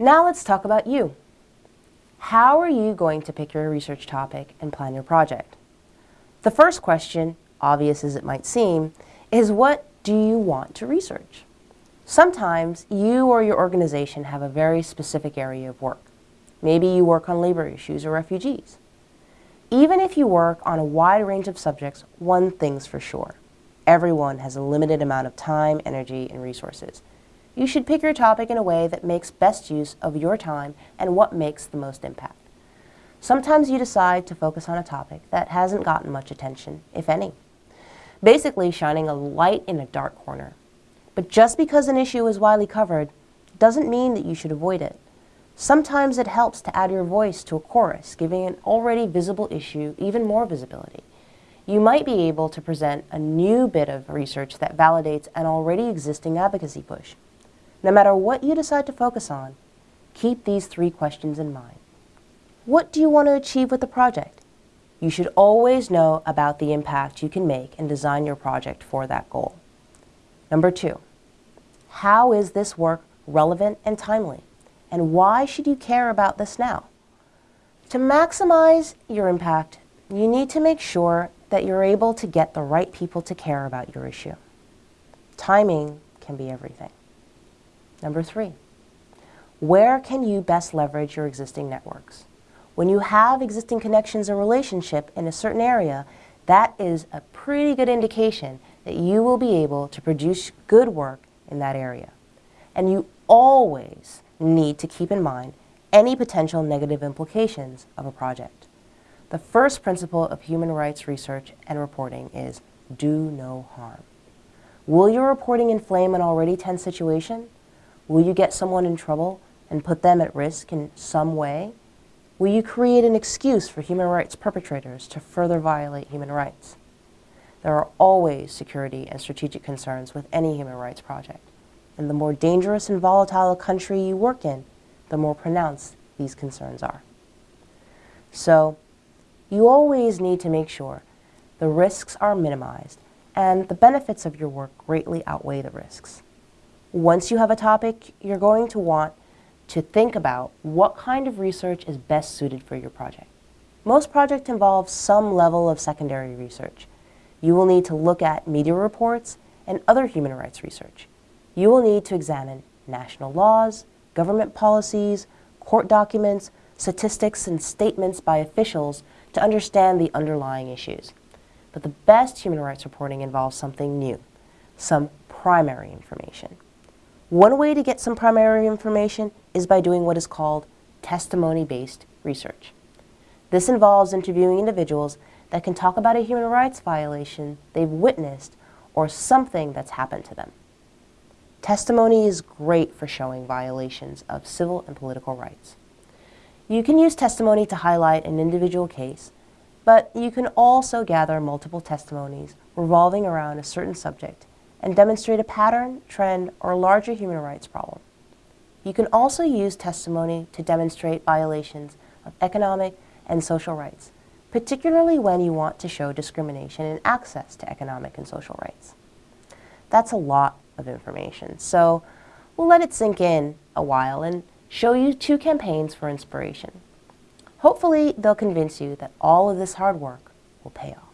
Now let's talk about you. How are you going to pick your research topic and plan your project? The first question, obvious as it might seem, is what do you want to research? Sometimes you or your organization have a very specific area of work. Maybe you work on labor issues or refugees. Even if you work on a wide range of subjects, one thing's for sure. Everyone has a limited amount of time, energy, and resources. You should pick your topic in a way that makes best use of your time and what makes the most impact. Sometimes you decide to focus on a topic that hasn't gotten much attention, if any. Basically shining a light in a dark corner. But just because an issue is widely covered doesn't mean that you should avoid it. Sometimes it helps to add your voice to a chorus, giving an already visible issue even more visibility. You might be able to present a new bit of research that validates an already existing advocacy push. No matter what you decide to focus on, keep these three questions in mind. What do you want to achieve with the project? You should always know about the impact you can make and design your project for that goal. Number two, how is this work relevant and timely? And why should you care about this now? To maximize your impact, you need to make sure that you're able to get the right people to care about your issue. Timing can be everything. Number three, where can you best leverage your existing networks? When you have existing connections and relationship in a certain area, that is a pretty good indication that you will be able to produce good work in that area. And you always need to keep in mind any potential negative implications of a project. The first principle of human rights research and reporting is do no harm. Will your reporting inflame an already tense situation? Will you get someone in trouble and put them at risk in some way? Will you create an excuse for human rights perpetrators to further violate human rights? There are always security and strategic concerns with any human rights project. And the more dangerous and volatile a country you work in, the more pronounced these concerns are. So, you always need to make sure the risks are minimized and the benefits of your work greatly outweigh the risks. Once you have a topic, you're going to want to think about what kind of research is best suited for your project. Most projects involve some level of secondary research. You will need to look at media reports and other human rights research you will need to examine national laws, government policies, court documents, statistics, and statements by officials to understand the underlying issues. But the best human rights reporting involves something new, some primary information. One way to get some primary information is by doing what is called testimony-based research. This involves interviewing individuals that can talk about a human rights violation they've witnessed or something that's happened to them. Testimony is great for showing violations of civil and political rights. You can use testimony to highlight an individual case, but you can also gather multiple testimonies revolving around a certain subject and demonstrate a pattern, trend, or larger human rights problem. You can also use testimony to demonstrate violations of economic and social rights, particularly when you want to show discrimination in access to economic and social rights. That's a lot of information. So we'll let it sink in a while and show you two campaigns for inspiration. Hopefully they'll convince you that all of this hard work will pay off.